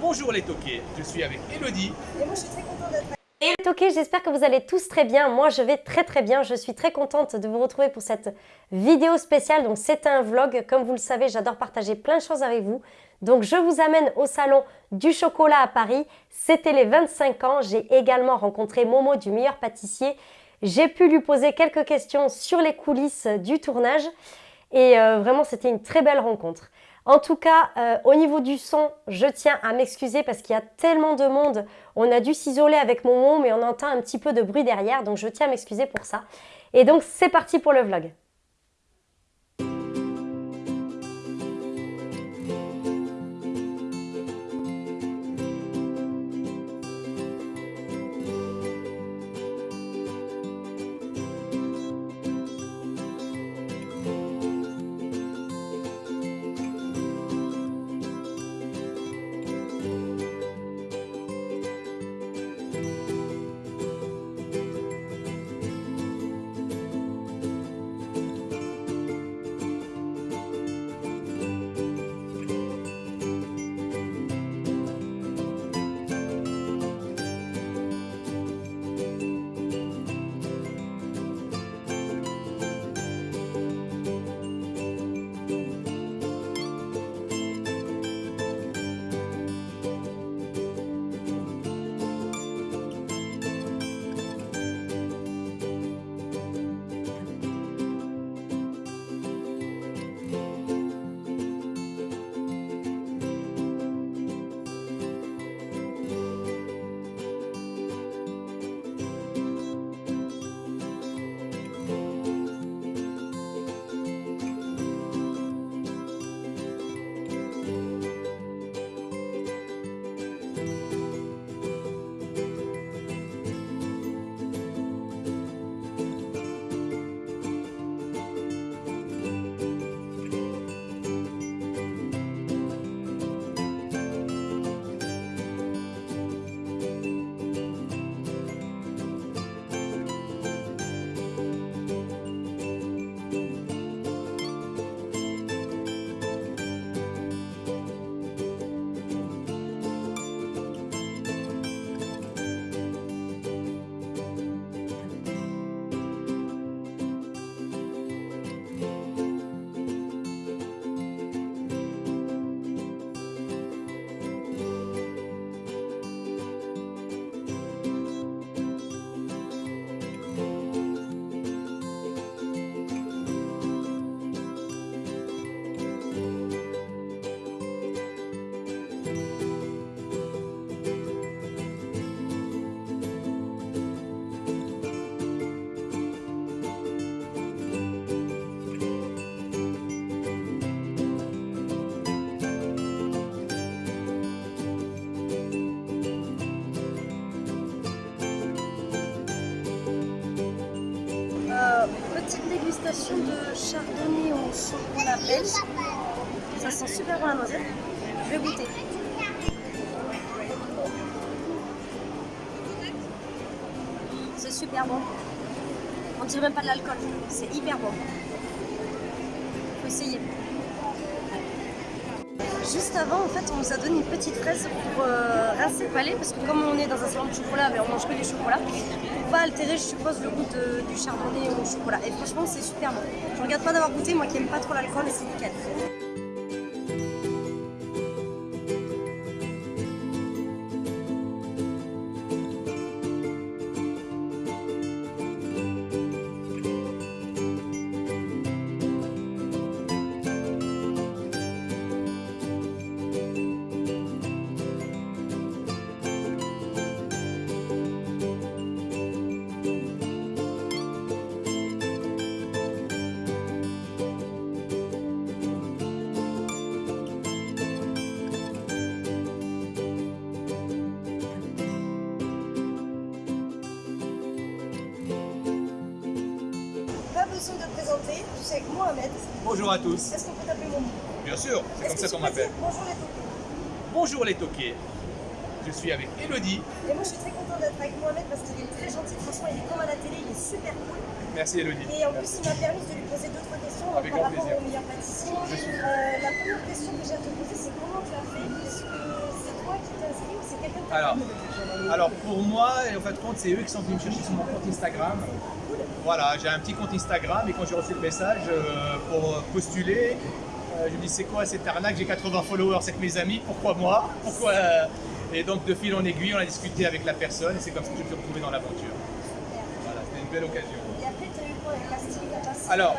Bonjour les toqués, je suis avec Elodie. Et moi je suis très contente d'être Et les toqués, j'espère que vous allez tous très bien. Moi, je vais très très bien. Je suis très contente de vous retrouver pour cette vidéo spéciale. Donc, c'est un vlog. Comme vous le savez, j'adore partager plein de choses avec vous. Donc, je vous amène au salon du chocolat à Paris. C'était les 25 ans. J'ai également rencontré Momo du meilleur pâtissier. J'ai pu lui poser quelques questions sur les coulisses du tournage. Et euh, vraiment, c'était une très belle rencontre. En tout cas, euh, au niveau du son, je tiens à m'excuser parce qu'il y a tellement de monde. On a dû s'isoler avec Momo, mais on entend un petit peu de bruit derrière, donc je tiens à m'excuser pour ça. Et donc, c'est parti pour le vlog. Au chocolat belge. Ça sent super bon la noisette. Je vais goûter. C'est super bon. On dirait même pas de l'alcool. C'est hyper bon. Faut essayer. Juste avant, en fait, on nous a donné une petite fraise pour euh, rincer le palais parce que comme on est dans un salon de chocolat, mais on mange que des chocolats, pour pas altérer, je suppose, le goût du chardonnay au chocolat. Et franchement, c'est super bon. Je regarde pas d'avoir goûté, moi qui aime pas trop l'alcool, et c'est nickel. Bonjour à tous. Est-ce qu'on peut t'appeler Momo Bien sûr, c'est comme ça qu'on m'appelle. Bonjour les toqués. Bonjour les toqués, je suis avec Elodie. Et moi je suis très contente d'être avec Mohamed parce qu'il est très gentil, franchement il est comme à la télé, il est super cool. Merci Elodie. Et en plus il m'a permis de lui poser deux trois questions Avec par rapport plaisir. au meilleur pâtissier. Je suis- Euh, la première question que j'ai à te poser c'est comment tu as fait? Est-ce que c'est toi qui quelqu'un qui Alors, alors pour moi, en fait, compte, c'est eux qui sont venus me chercher sur mon compte Instagram. Voilà, j'ai un petit compte Instagram et quand j'ai reçu le message euh, pour postuler, euh, je me dis c'est quoi cette arnaque? J'ai 80 followers avec mes amis, pourquoi moi? Pourquoi euh Et donc de fil en aiguille, on a discuté avec la personne et c'est comme ça que je me suis retrouvé dans l'aventure. Voilà, c'était une belle occasion. Et après, tu as eu quoi les castings à passer Alors,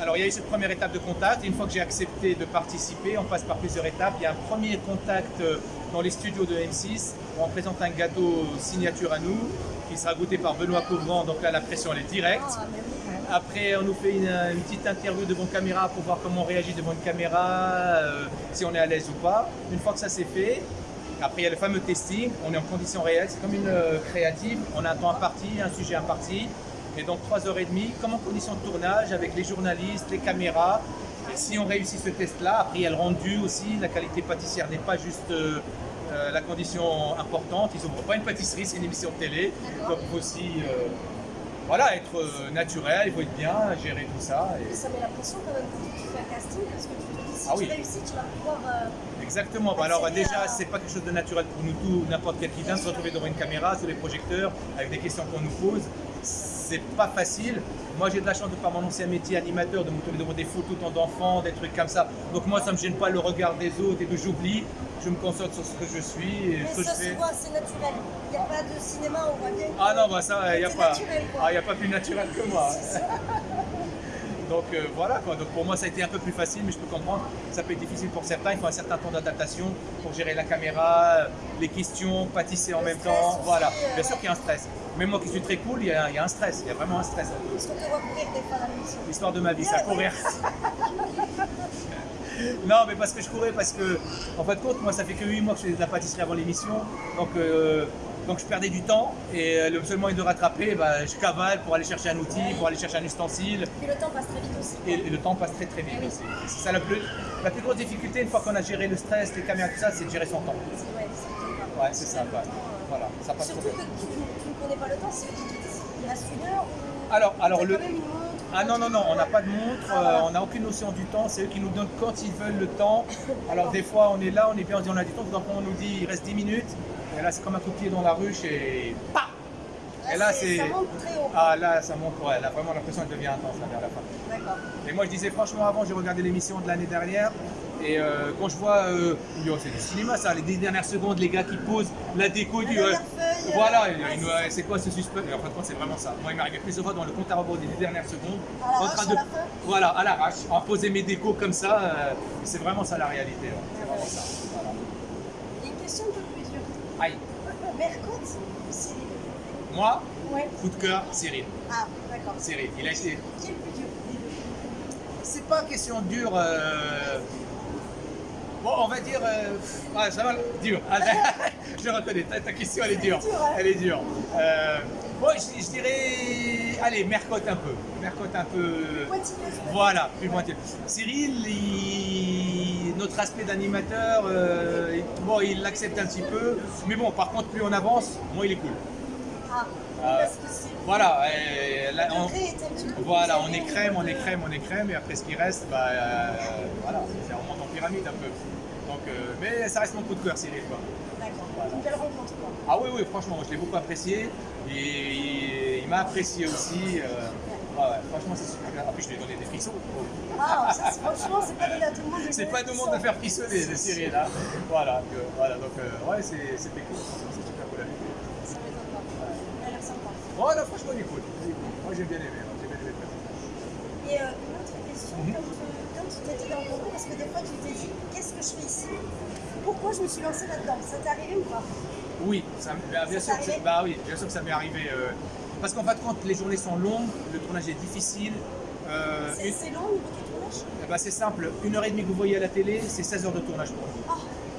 Alors il y a eu cette première étape de contact et une fois que j'ai accepté de participer, on passe par plusieurs étapes. Il y a un premier contact euh, dans les studios de M6 où on présente un gâteau signature à nous qui sera goûté par Benoît Couvrant, donc là la pression elle est directe. ah. Après on nous fait une, une petite interview devant caméra pour voir comment on réagit devant une caméra, euh, si on est à l'aise ou pas. Une fois que ça c'est fait, après il y a le fameux testing, on est en conditions réelles, c'est comme une euh, créative, on a un temps imparti, un sujet imparti. Et donc 3h30, comme en conditions de tournage, avec les journalistes, les caméras. Et si on réussit ce test-là, après il y a le rendu aussi, la qualité pâtissière n'est pas juste euh, euh, la condition importante. Ils n'ouvrent pas une pâtisserie, c'est une émission de télé. Donc il faut aussi euh, voilà, être euh, naturel, il faut être bien, gérer tout ça. et- Ça met la pression quand même quand tu fais un casting parce que tu te dis si Ah tu oui. réussis, tu vas pouvoir. Exactement. Bah alors déjà, à- c'est pas quelque chose de naturel pour nous tous, n'importe quel qui vient se retrouver devant une caméra, sous les projecteurs, avec des questions qu'on nous pose. C'est pas facile. Moi, j'ai de la chance de par mon ancien métier animateur, de me devant des photos tant d'enfants, des trucs comme ça. Donc moi, ça me gêne pas le regard des autres et que j'oublie. Je me concentre sur ce que je suis et Mais ce que je ça se fais. voit, c'est naturel. Il n'y a pas de cinéma, on voit bien. Ah non, bah ça, il n'y a pas. naturel. Ah, y a pas plus naturel que moi. Donc euh, voilà quoi. Donc pour moi ça a été un peu plus facile, mais je peux comprendre. Ça peut être difficile pour certains. Il faut un certain temps d'adaptation pour gérer la caméra, les questions, pâtisser en Le même temps. aussi, Voilà. euh, Bien sûr qu'il y a un stress. Même moi qui suis très cool, il y a, il y a un stress. Il y a vraiment un stress. Est-ce courir des fois la mission L'histoire de ma vie, ça courir. non, mais parce que je courais, parce que, en fin de compte, moi, ça fait que 8 mois que je faisais de la pâtisserie avant l'émission. Donc, euh, donc, je perdais du temps. Et euh, le seul moyen de rattraper, bah, je cavale pour aller chercher un outil, pour aller chercher un ustensile. Et le temps passe très vite aussi. Et, le temps passe très très vite Ah oui. aussi. C'est ça la plus, la plus grosse difficulté, une fois qu'on a géré le stress, les caméras, tout ça, c'est de gérer son temps. Ouais, c'est- Ouais, ça. Voilà, ça passe trop Surtout bien. que pas le temps, c'est il reste une heure ou. Alors, alors le. Ah non, non, non, on n'a pas de montre, Ah, euh, on n'a aucune notion du temps, c'est eux qui nous donnent quand ils veulent le temps. Alors des fois on est là, on est bien, on dit on a du temps, donc on nous dit il reste 10 minutes, et là c'est comme un coup de pied dans la ruche et PAH Et là c'est... Ah là ça monte, ouais, là vraiment l'impression elle devient intense là vers la fin. D'accord. Et moi je disais franchement avant, j'ai regardé l'émission de l'année dernière, et euh, quand je vois, euh, oh, c'est du cinéma ça, les dix dernières secondes, les gars qui posent la déco La du... voilà, c'est quoi ce suspect en fin de compte c'est vraiment ça. Moi il m'arrivait plus souvent dans le compte à rebours des dix dernières secondes, À l'arrache, en train à de... Voilà, à l'arrache, en poser mes décos comme ça, euh, c'est vraiment ça la réalité. ouais. C'est vraiment ça. Voilà. Une question un peu plus dure. Aïe, Mercotte ou Cyril moi, Ouais. coup de cœur, Cyril. Ah, d'accord. Cyril, il a été... Qui est le plus dur? C'est pas une question dure. euh, Bon, on va dire. euh, Ah, ça va, dur. Je reconnais, ta, ta question elle est dure. Elle est dure. Euh, Bon, je, je dirais. Allez, Mercotte un peu. Mercotte un peu. Peut-être Voilà, plus pointilleux. Cyril, il- notre aspect d'animateur, euh, il- bon, il l'accepte un petit peu. Mais bon, par contre, plus on avance, moins il est cool. Ah, Euh, parce que. Voilà, euh, là, on- voilà, on est crème, on est crème, on est crème, et après ce qui reste, bah, euh, voilà, c'est on monte en pyramide un peu. Euh, mais ça reste mon coup de cœur, Cyril. Quoi. D'accord. Voilà. Une belle rencontre, quoi. Ah oui, oui, franchement, je l'ai beaucoup apprécié, et il, il m'a apprécié aussi. euh, ouais, ouais, franchement, c'est super. En plus, je lui ai donné des frissons. Ah, ça, c'est- franchement, c'est pas donné à tout le monde. de C'est pas tout le monde de faire frissonner, Cyril. Hein. Voilà, que- voilà, donc, euh, ouais, c'était cool, c'est super cool. à lui. Ça m'étonne pas. Il a l'air sympa. Oh franchement, il est cool. Moi, j'ai bien aimé, j'ai bien aimé le. Et euh, une autre question, quand, euh, quand tu t'étais dans le concours, parce que des fois tu t'es dit, que je fais ici Pourquoi je me suis lancée là-dedans? Ça t'est arrivé ou pas? Oui, ça, bah, bien, Ça sûr, que bah oui, bien sûr que ça m'est arrivé. euh, parce qu'en fin de compte, les journées sont longues, le tournage est difficile. euh, C'est une- long au niveau du tournage? Eh ben, c'est simple, une heure et demie que vous voyez à la télé, c'est 16 heures de tournage pour vous. Ah,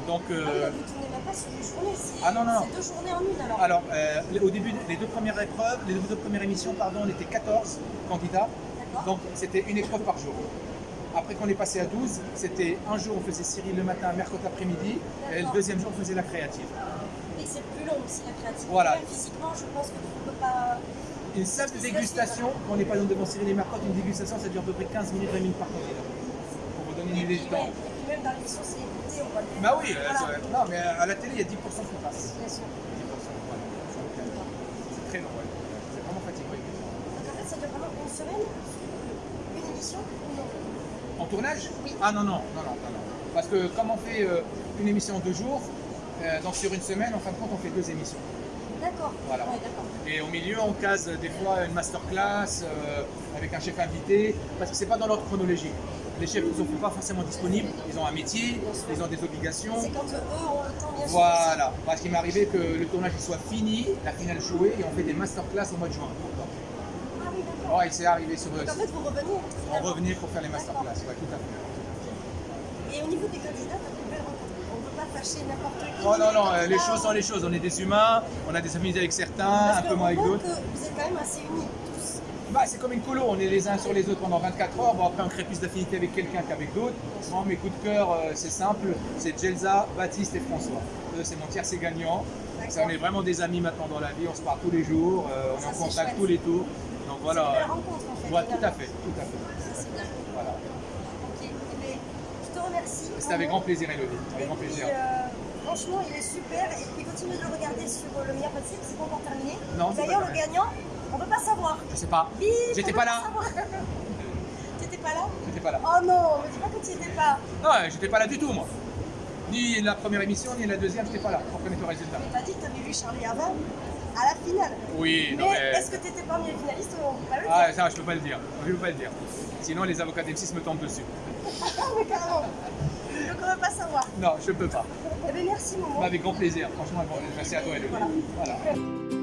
Donc, ah oui, euh, vous tournez même pas sur une journée, c'est Ah non, non, non. deux journées en une alors. alors, euh, au début, les deux premières épreuves, les deux premières émissions, pardon, on était 14 candidats. Donc, c'était une épreuve par jour. Après qu'on est passé à 12, c'était un jour on faisait Cyril le matin, mercredi après-midi, et le deuxième jour on faisait la créative. Et c'est plus long aussi la créativité. Voilà. Physiquement, je pense que tu ne peux pas. Une simple dégustation, quand on n'est pas devant Cyril et Mercotte, une dégustation ça dure à peu près 15 minutes, 20 minutes par candidat. Pour vous donner une idée du temps. et puis même dans l'émission, c'est écouté, on va le Bah oui, Voilà. non, mais à la télé, il y a 10% qui passent. Bien sûr. 10%, voilà. C'est très long, ouais. C'est vraiment fatigant. Donc en fait, ça dure vraiment une semaine, une émission ou non En tournage Oui. Ah non, non, non, non, non. Parce que comme on fait euh, une émission en deux jours, euh, donc sur une semaine, en fin de compte, on fait deux émissions. D'accord. Voilà. Ouais, d'accord. Et au milieu, on case des fois une masterclass euh, avec un chef invité, parce que c'est pas dans l'ordre chronologique. Les chefs ne sont pas forcément disponibles, ils ont un métier, ils ont des obligations. C'est quand eux ont le temps, bien sûr. Voilà, parce qu'il m'est arrivé que le tournage soit fini, la finale jouée, et on fait des masterclass au mois de juin. Ouais, il s'est arrivé sur Donc en fait, vous revenez On revenait pour faire les masterclass, tout à fait. Et au niveau des candidats, on ne peut pas fâcher n'importe qui. Oh non, non, Les euh, les choses sont les choses. On est des humains, on a des affinités avec certains, Parce un peu moins avec d'autres. vous êtes quand même assez unis tous. Bah, c'est comme une colo, on est les uns sur les autres pendant 24 heures. Bon, après, on crée plus d'affinité avec quelqu'un qu'avec d'autres. Mes coups de cœur, euh, c'est simple c'est Gelza, Baptiste et François. Eux, c'est mon tiercé gagnant. Ça, on est vraiment des amis maintenant dans la vie, on se parle tous les jours, euh, on est en c'est contact tous les tours. Donc C'est voilà. belle rencontre en fait. Ouais, tout à fait, tout à fait. Ça, c'est bien. Voilà. Ok. Eh bien, je te remercie. C'était avec grand plaisir, Elodie. Et Avec grand puis, plaisir. euh, franchement, il est super. Et puis, continue de le regarder sur euh, le meilleur que c'est pas encore terminé. Non, D'ailleurs, pas le gagnant, on peut pas savoir. Je sais pas. J'étais on pas peut là. T'étais pas là J'étais pas là. Oh non, me dis pas que tu étais pas. Non, j'étais pas là du tout, moi. Ni la première émission, ni la deuxième, j'étais pas là pour connaître le résultat. Mais t'as dit que t'avais vu Charlie avant à la finale. Oui, Mais est-ce que t'étais parmi les finalistes ou on peut pas le dire Ah, ça, je peux pas le dire. Je peux pas le dire. Sinon, les avocats d'M6 me tombent dessus. Ah, mais carrément. Donc on veut pas savoir. Non, je peux pas. Eh bien, merci, Momo. Avec grand plaisir. Franchement, merci à toi, Elodie. Voilà. Voilà.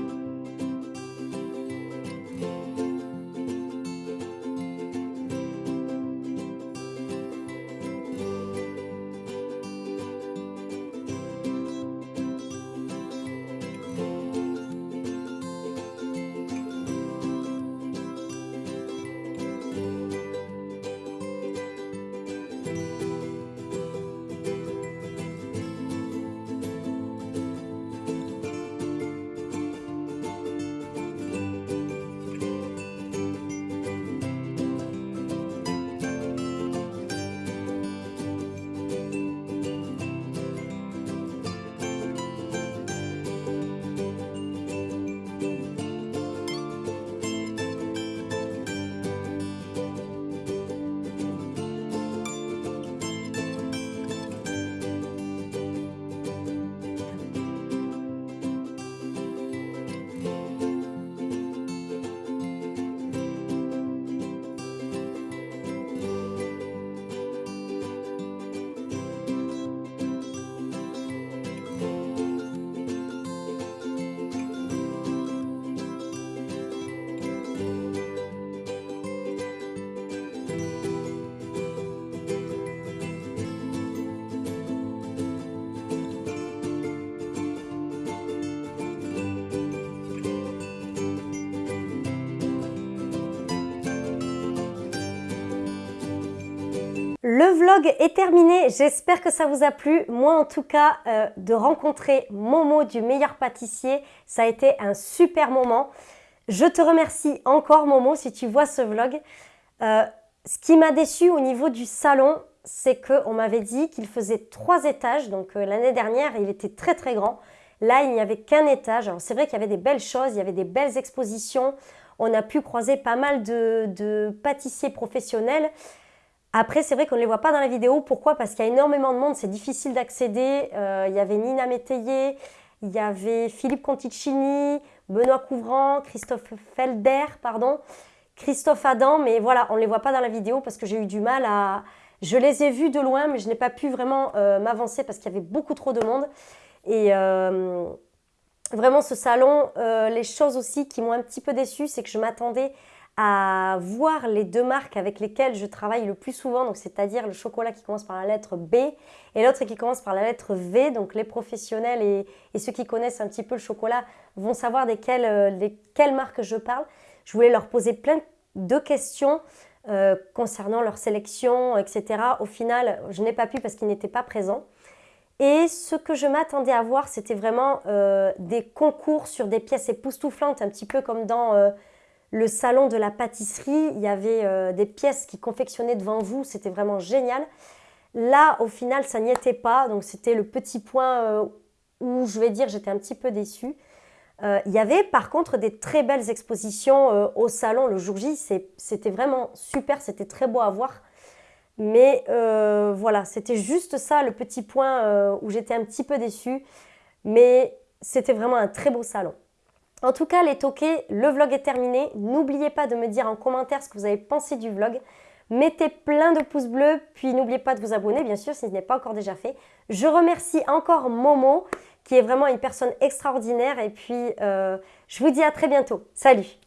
Le vlog est terminé, j'espère que ça vous a plu. Moi en tout cas, euh, de rencontrer Momo du meilleur pâtissier, ça a été un super moment. Je te remercie encore Momo si tu vois ce vlog. Euh, ce qui m'a déçu au niveau du salon, c'est qu'on m'avait dit qu'il faisait trois étages. Donc euh, l'année dernière, il était très très grand. Là, il n'y avait qu'un étage. Alors c'est vrai qu'il y avait des belles choses, il y avait des belles expositions. On a pu croiser pas mal de, de pâtissiers professionnels. Après, c'est vrai qu'on ne les voit pas dans la vidéo. Pourquoi? Parce qu'il y a énormément de monde, c'est difficile d'accéder. Euh, il y avait Nina Métayer, il y avait Philippe Conticini, Benoît Couvrant, Christophe Felder, pardon, Christophe Adam. Mais voilà, on ne les voit pas dans la vidéo parce que j'ai eu du mal à... Je les ai vus de loin, mais je n'ai pas pu vraiment euh, m'avancer parce qu'il y avait beaucoup trop de monde. Et euh, vraiment, ce salon, les choses aussi qui m'ont un petit peu déçue, c'est que je m'attendais à voir les deux marques avec lesquelles je travaille le plus souvent, c'est-à-dire le chocolat qui commence par la lettre B et l'autre qui commence par la lettre V. Donc les professionnels et, ceux qui connaissent un petit peu le chocolat vont savoir desquelles, euh, lesquelles marques je parle. Je voulais leur poser plein de questions euh, concernant leur sélection, etc. Au final, je n'ai pas pu parce qu'ils n'étaient pas présents. Et ce que je m'attendais à voir, c'était vraiment euh, des concours sur des pièces époustouflantes, un petit peu comme dans euh, le salon de la pâtisserie. Il y avait euh, des pièces qui confectionnaient devant vous, c'était vraiment génial. Là, au final, ça n'y était pas. Donc, c'était le petit point euh, où je vais dire j'étais un petit peu déçue. Euh, il y avait par contre des très belles expositions au salon le jour J. C'était vraiment super, c'était très beau à voir. Mais voilà, c'était juste ça le petit point où j'étais un petit peu déçue. Mais c'était vraiment un très beau salon. En tout cas, les toqués, le vlog est terminé. N'oubliez pas de me dire en commentaire ce que vous avez pensé du vlog. Mettez plein de pouces bleus, puis n'oubliez pas de vous abonner, bien sûr, si ce n'est pas encore déjà fait. Je remercie encore Momo, qui est vraiment une personne extraordinaire. Et puis, euh, je vous dis à très bientôt. Salut